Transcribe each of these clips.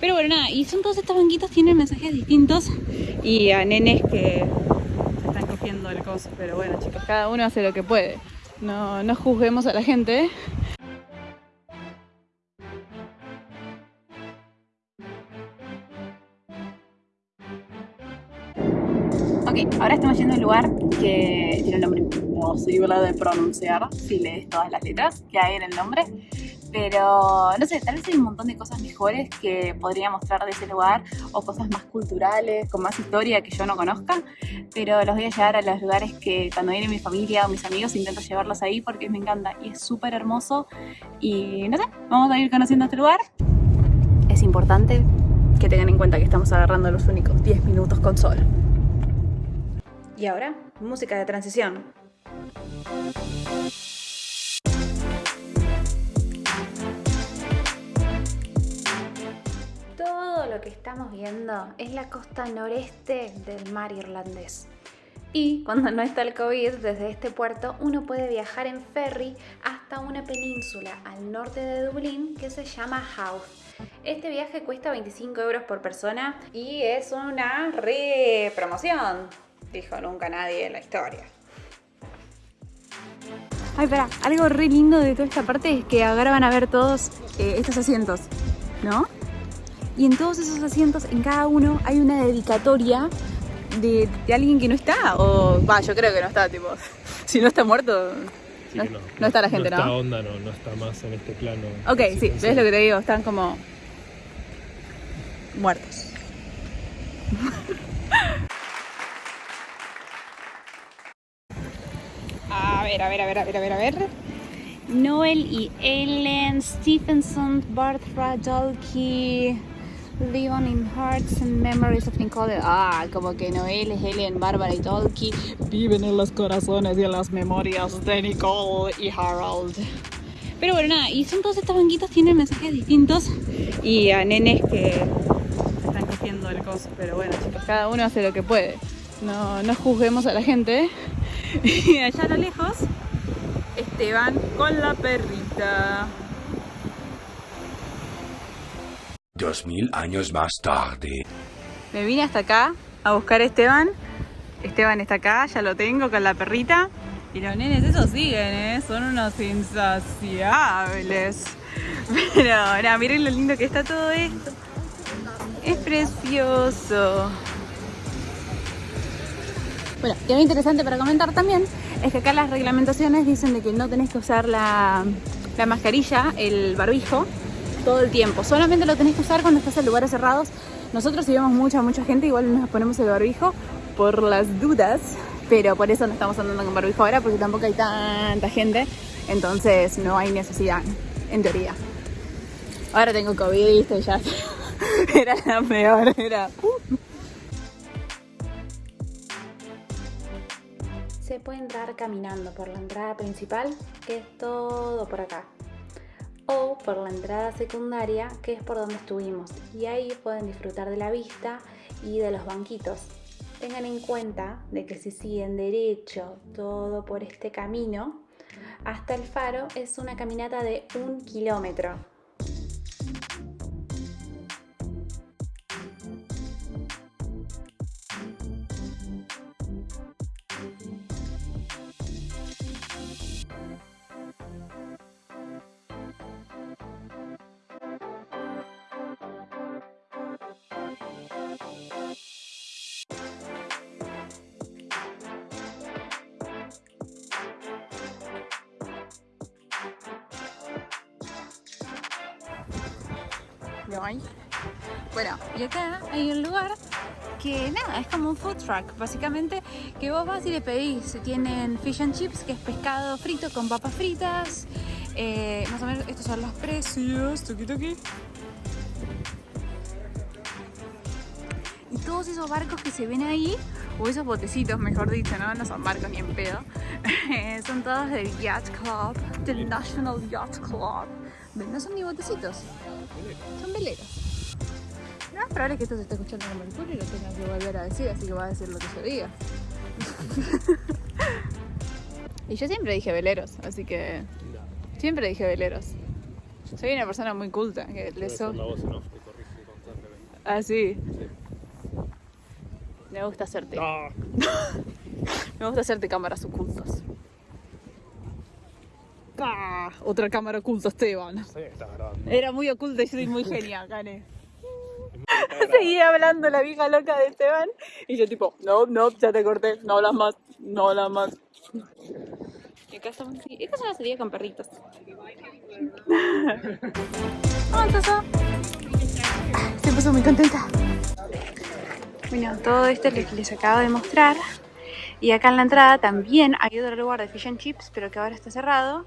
Pero bueno, nada, y son todos estos banquitos, tienen mensajes distintos y a nenes que se están cogiendo el coso. Pero bueno, chicos, cada uno hace lo que puede. No, no juzguemos a la gente. ¿eh? Ok, ahora estamos yendo al lugar que tiene un nombre imposible de pronunciar si lees todas las letras que hay en el nombre. Pero no sé, tal vez hay un montón de cosas mejores que podría mostrar de ese lugar o cosas más culturales, con más historia que yo no conozca. Pero los voy a llevar a los lugares que cuando viene mi familia o mis amigos intento llevarlos ahí porque me encanta y es súper hermoso. Y no sé, vamos a ir conociendo este lugar. Es importante que tengan en cuenta que estamos agarrando los únicos 10 minutos con sol. Y ahora, música de transición. Todo lo que estamos viendo es la costa noreste del mar irlandés. Y cuando no está el COVID, desde este puerto uno puede viajar en ferry hasta una península al norte de Dublín que se llama Howth. Este viaje cuesta 25 euros por persona y es una re promoción, dijo nunca nadie en la historia. Ay, espera, algo re lindo de toda esta parte es que ahora van a ver todos eh, estos asientos, ¿no? Y en todos esos asientos, en cada uno, hay una dedicatoria de, de alguien que no está. O, va, yo creo que no está, tipo, si no está muerto, Sí no, no, no está la gente, no ¿no? está onda, no, no está más en este plano. Ok, sí, ves lo que te digo, están como muertos. A ver, a ver, a ver, a ver, a ver, a ver. Noel y Ellen Stephenson, Bart Radolke, Living in Hearts and Memories of Nicole. Ah, como que Noel, Ellen, Bárbara y Tolkien viven en los corazones y en las memorias de Nicole y Harold. Pero bueno, nada, y son todos estos banquitos, tienen mensajes distintos y a nenes que están cogiendo el coso. Pero bueno, chicos, cada uno hace lo que puede. No, no juzguemos a la gente. Y allá a lo lejos, Esteban con la perrita. Dos mil años más tarde. Me vine hasta acá a buscar a Esteban. Esteban está acá, ya lo tengo con la perrita. Y los nenes esos siguen, ¿eh? Son unos insaciables. Pero ahora miren lo lindo que está todo esto. Es precioso. Bueno, y algo interesante para comentar también es que acá las reglamentaciones dicen de que no tenés que usar la, la mascarilla, el barbijo, todo el tiempo. Solamente lo tenés que usar cuando estás en lugares cerrados. Nosotros si mucha, mucha gente, igual nos ponemos el barbijo por las dudas, pero por eso no estamos andando con barbijo ahora, porque tampoco hay tanta gente, entonces no hay necesidad, en teoría. Ahora tengo COVID, ¿viste? ya era la peor, era... uh. Se puede entrar caminando por la entrada principal, que es todo por acá o por la entrada secundaria, que es por donde estuvimos. Y ahí pueden disfrutar de la vista y de los banquitos. Tengan en cuenta de que si siguen derecho todo por este camino, hasta el faro es una caminata de un kilómetro. ¿Lo hay? Bueno, y acá hay un lugar que nada, es como un food truck, básicamente, que vos vas y le pedís, tienen fish and chips, que es pescado frito con papas fritas, eh, más o menos estos son los precios, tuki tuki. Y todos esos barcos que se ven ahí, o esos botecitos, mejor dicho, ¿no? No son barcos ni en pedo, son todos del Yacht Club, del National Yacht Club. No son ni botecitos, son veleros. No es probable que esto se esté escuchando el culo y lo tenga que volver a decir, así que va a decir lo que yo diga. y yo siempre dije veleros, así que siempre dije veleros. Soy una persona muy culta, que le so- la voz en off corrige. Ah, sí. Me gusta hacerte. Me gusta hacerte cámaras ocultas. ¡Pah! Otra cámara oculta, Esteban. sí, está grabando. Era muy oculta y soy muy genia, Cane. Seguía hablando la vieja loca de Esteban y yo tipo, no, no, ya te corté, no hablas más, no hablas más. Y acá estamos, sí, serie con perritos. Vamos, Soso. Se puso muy contenta. Bueno, todo esto es lo que les acabo de mostrar. Y acá en la entrada también hay otro lugar de fish and chips, pero que ahora está cerrado.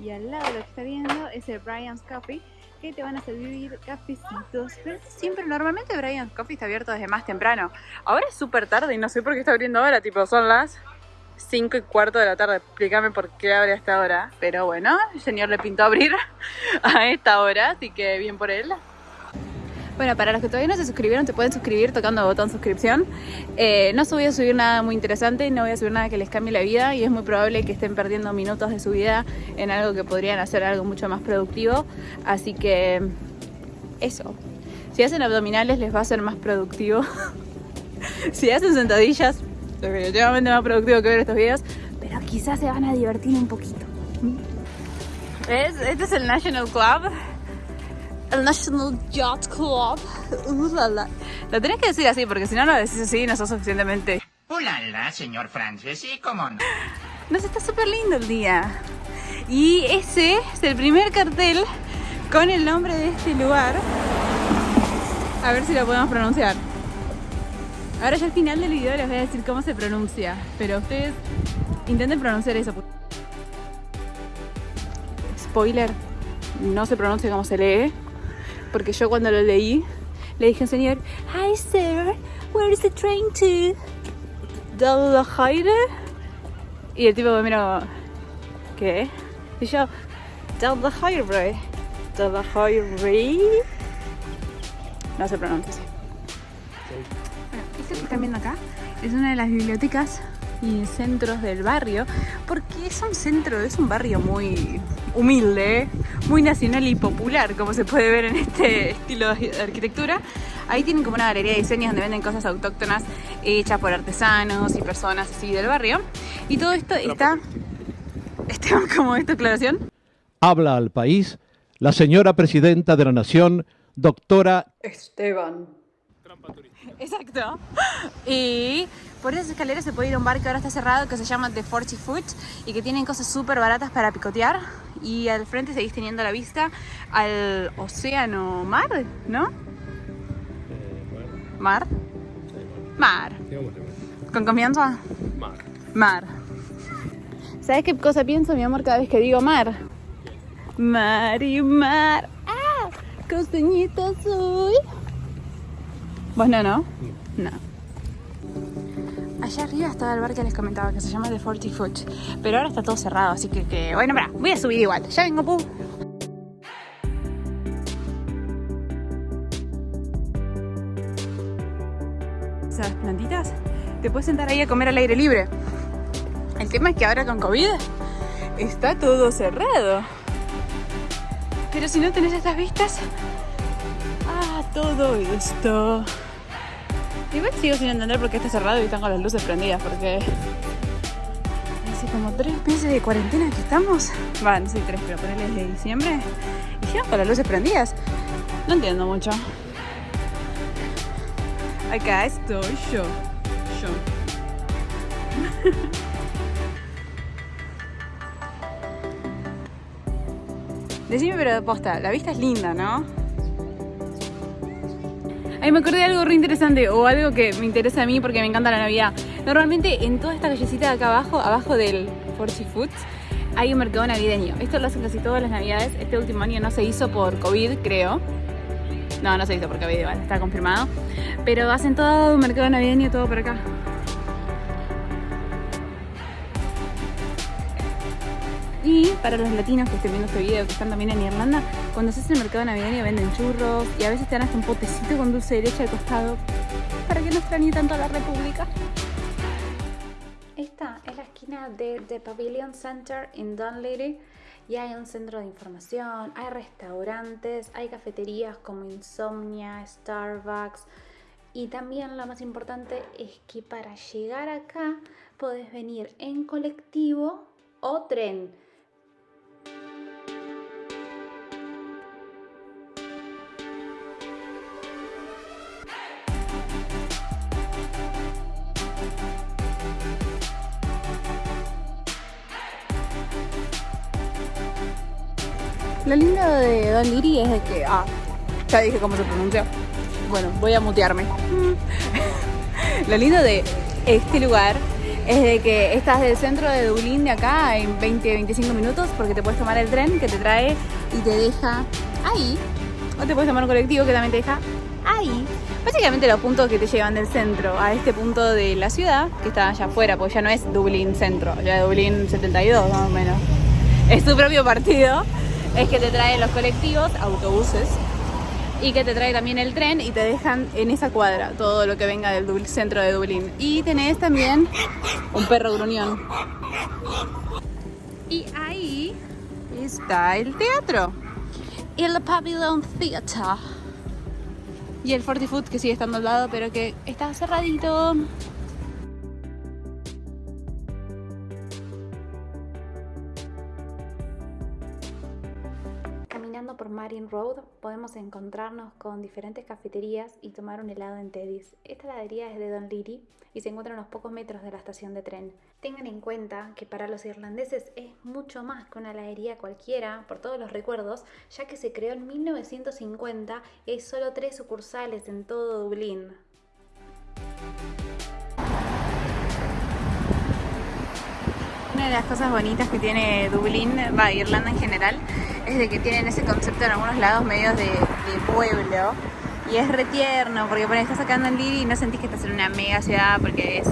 Y al lado lo que está viendo es el Brian's Coffee, que te van a servir cafecitos. Siempre, normalmente Brian's Coffee está abierto desde más temprano. Ahora es súper tarde y no sé por qué está abriendo ahora, tipo son las 5 y cuarto de la tarde. Explícame por qué abre a esta hora. Pero bueno, el señor le pintó abrir a esta hora, así que bien por él. Bueno, para los que todavía no se suscribieron, se pueden suscribir tocando el botón suscripción. Eh, no voy a subir nada muy interesante, no voy a subir nada que les cambie la vida y es muy probable que estén perdiendo minutos de su vida en algo que podrían hacer algo mucho más productivo. Así que eso. Si hacen abdominales les va a ser más productivo. si hacen sentadillas, definitivamente más productivo que ver estos videos. Pero quizás se van a divertir un poquito. ¿Ves? Este es el National Club. El National Yacht Club. Uh, la, la. Lo tenés que decir así, porque si no lo decís así, no sos suficientemente. Hola, señor Francis, sí, cómo no. Nos está súper lindo el día. Y ese es el primer cartel con el nombre de este lugar. A ver si lo podemos pronunciar. Ahora ya al final del video les voy a decir cómo se pronuncia. Pero ustedes intenten pronunciar eso. Spoiler, no se pronuncia como se lee. Porque yo cuando lo leí, le dije al señor, Hi sir, where is the train to? Dalhide? Y el tipo me miró, ¿qué? Y yo, Dalhide, Dalhide. No se pronuncia así. Bueno, esto que están viendo acá es una de las bibliotecas y centros del barrio, porque es un centro, es un barrio muy humilde, muy nacional y popular, como se puede ver en este estilo de arquitectura. Ahí tienen como una galería de diseños donde venden cosas autóctonas hechas por artesanos y personas así del barrio. Y todo esto está... Esteban, ¿cómo es tu aclaración? Habla al país la señora presidenta de la Nación, doctora Esteban. Exacto. Y por esas escaleras se puede ir a un bar que ahora está cerrado que se llama The 40 Foot y que tienen cosas súper baratas para picotear. Y al frente seguís teniendo la vista al océano mar, ¿no? Eh, Mar. sí, Mar. ¿Con confianza? mar. Mar. ¿Sabes qué cosa pienso, mi amor, cada vez que digo mar? Mar y mar. ¡Ah! Costeñita soy. ¿Vos no, no? No. Allá arriba estaba el bar que les comentaba, que se llama The 40 Foot. Pero ahora está todo cerrado, así que, que... bueno, mira, voy a subir igual. Ya vengo, pu. Esas plantitas, te puedes sentar ahí a comer al aire libre. El tema es que ahora con COVID está todo cerrado. Pero si no tenés estas vistas, todo esto. Igual sigo sin entender por qué está cerrado y están con las luces prendidas, porque hace como tres meses de cuarentena que estamos. Va, no sé, tres, pero ponele desde diciembre. Y siguen con las luces prendidas. No entiendo mucho. Acá estoy yo. Yo. Decime, pero posta, la vista es linda, ¿no? Ay, me acordé de algo re interesante o algo que me interesa a mí porque me encanta la Navidad. Normalmente en toda esta callecita de acá abajo, abajo del Forty Foods, hay un mercado navideño. Esto lo hacen casi todas las navidades. Este último año no se hizo por COVID, creo. No, no se hizo por COVID, igual, está confirmado. Pero hacen todo un mercado navideño, todo por acá. Y para los latinos que estén viendo este video, que están también en Irlanda, cuando se hace el mercado navideño venden churros y a veces te dan hasta un potecito con dulce de leche al costado para que no extrañe tanto a la República. Esta es la esquina de The Pavilion Center en Dunleary y hay un centro de información, hay restaurantes, hay cafeterías como Insomnia, Starbucks y también lo más importante es que para llegar acá podés venir en colectivo o tren. Lo lindo de Don Liri es de que. Ah, ya dije cómo se pronuncia. Bueno, voy a mutearme. Lo lindo de este lugar es de que estás del centro de Dublín de acá en 20-25 minutos porque te puedes tomar el tren que te trae y te deja ahí. O te puedes tomar un colectivo que también te deja ahí. Básicamente los puntos que te llevan del centro a este punto de la ciudad, que está allá afuera, porque ya no es Dublín centro, ya es Dublín 72 más o menos. Es tu propio partido es que te trae los colectivos, autobuses, y que te trae también el tren y te dejan en esa cuadra todo lo que venga del centro de Dublín. Y tenés también un perro gruñón. Y ahí está el teatro. El Pavilion Theatre. Y el Forty Foot que sigue estando al lado, pero que está cerradito. Road podemos encontrarnos con diferentes cafeterías y tomar un helado en Teddy's. Esta heladería es de Don Leary y se encuentra a unos pocos metros de la estación de tren. Tengan en cuenta que para los irlandeses es mucho más que una heladería cualquiera por todos los recuerdos, ya que se creó en 1950 y hay solo tres sucursales en todo Dublín. Una de las cosas bonitas que tiene Dublín, va, Irlanda en general, es de que tienen ese concepto en algunos lados medios de, pueblo. Y es retierno, porque estás sacando en Liri y no sentís que estás en una mega ciudad porque es,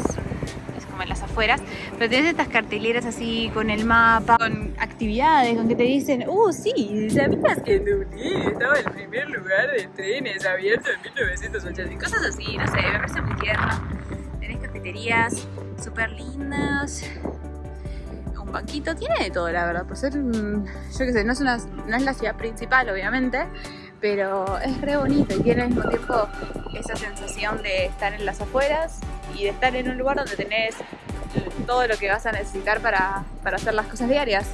como en las afueras. Pero tienes estas carteleras así con el mapa, con actividades, con que te dicen, uh, sí, ¿sabías que Dublín estaba el primer lugar de trenes abierto en 1980? Y cosas así, no sé, me parece muy tierno. Tenés cafeterías súper lindas, un banquito, tiene de todo la verdad, por ser, un- yo qué sé, no es, una, no es la ciudad principal obviamente, pero es re bonito y tiene al mismo tiempo esa sensación de estar en las afueras y de estar en un lugar donde tenés todo lo que vas a necesitar para, para hacer las cosas diarias.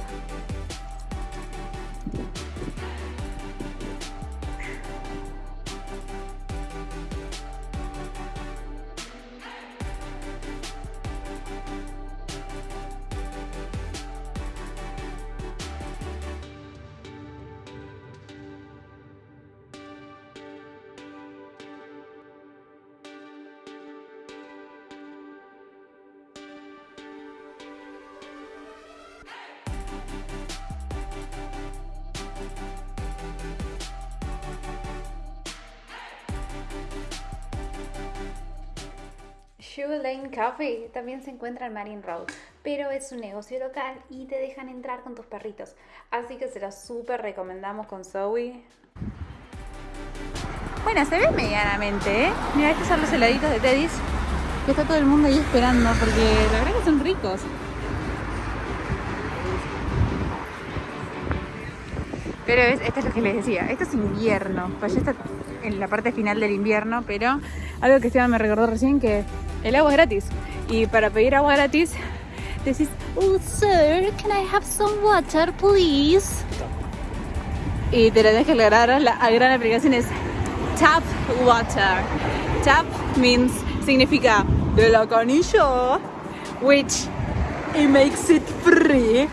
Shoe Lane Coffee también se encuentra en Marine Road, pero es un negocio local y te dejan entrar con tus perritos. Así que se los súper recomendamos con Zoe. Bueno, se ve medianamente, ¿eh? Mira, estos son los heladitos de Teddy's. Que está todo el mundo ahí esperando porque la verdad que son ricos. Pero es, esto es lo que les decía, esto es invierno, pues ya está en la parte final del invierno, pero algo que Esteban me recordó recién que el agua es gratis. Y para pedir agua gratis decís, oh sir, can I have some water please? Y te lo deja aclarar, la gran aplicación es tap water. Tap means, significa de la canilla, which it makes it free.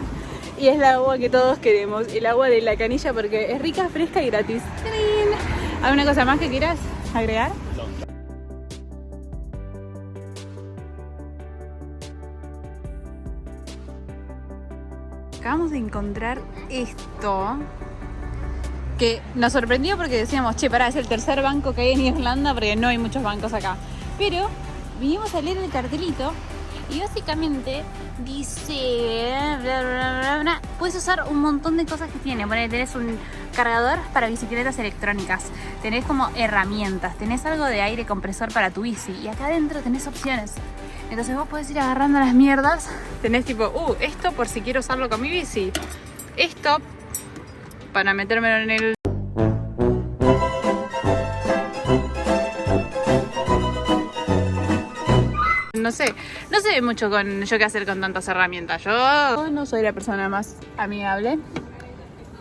Y es el agua que todos queremos, el agua de la canilla porque es rica, fresca y gratis. ¡Trin! ¿Alguna cosa más que quieras agregar? Acabamos de encontrar esto que nos sorprendió porque decíamos, che, pará, es el tercer banco que hay en Irlanda porque no hay muchos bancos acá. Pero vinimos a leer el cartelito y básicamente dice, bla, bla, bla, puedes usar un montón de cosas que tiene. Bueno, tenés un cargador para bicicletas electrónicas, tenés como herramientas, tenés algo de aire compresor para tu bici y acá adentro tenés opciones. Entonces vos podés ir agarrando las mierdas, tenés tipo, uh, esto por si quiero usarlo con mi bici. esto para metérmelo en el no sé, no sé mucho con yo qué hacer con tantas herramientas. Yo no soy la persona más amigable,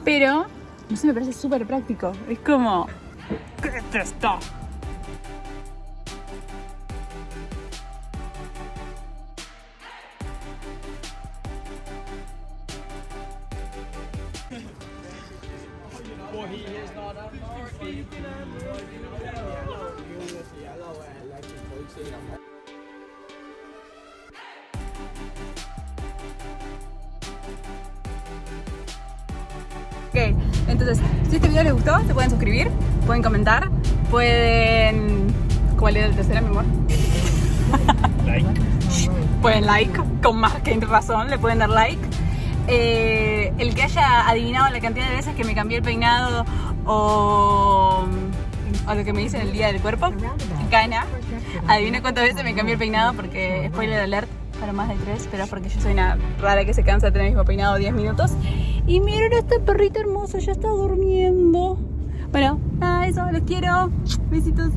pero no sé, me parece súper práctico. Es como, ¿qué es esto? Ok, entonces, si este video les gustó, se pueden suscribir, pueden comentar, pueden... ¿Cuál era el tercero, mi amor? Like. Pueden like, con más que razón, le pueden dar like. Eh, el que haya adivinado la cantidad de veces que me cambié el peinado o, lo que me dicen el día del cuerpo, gana. Adivina cuántas veces me cambié el peinado porque, spoiler alert, para más de tres, pero es porque yo soy una rara que se cansa de tener el mismo peinado 10 minutos. Y miren a este perrito hermoso, ya está durmiendo. Bueno, nada, eso, los quiero. Besitos.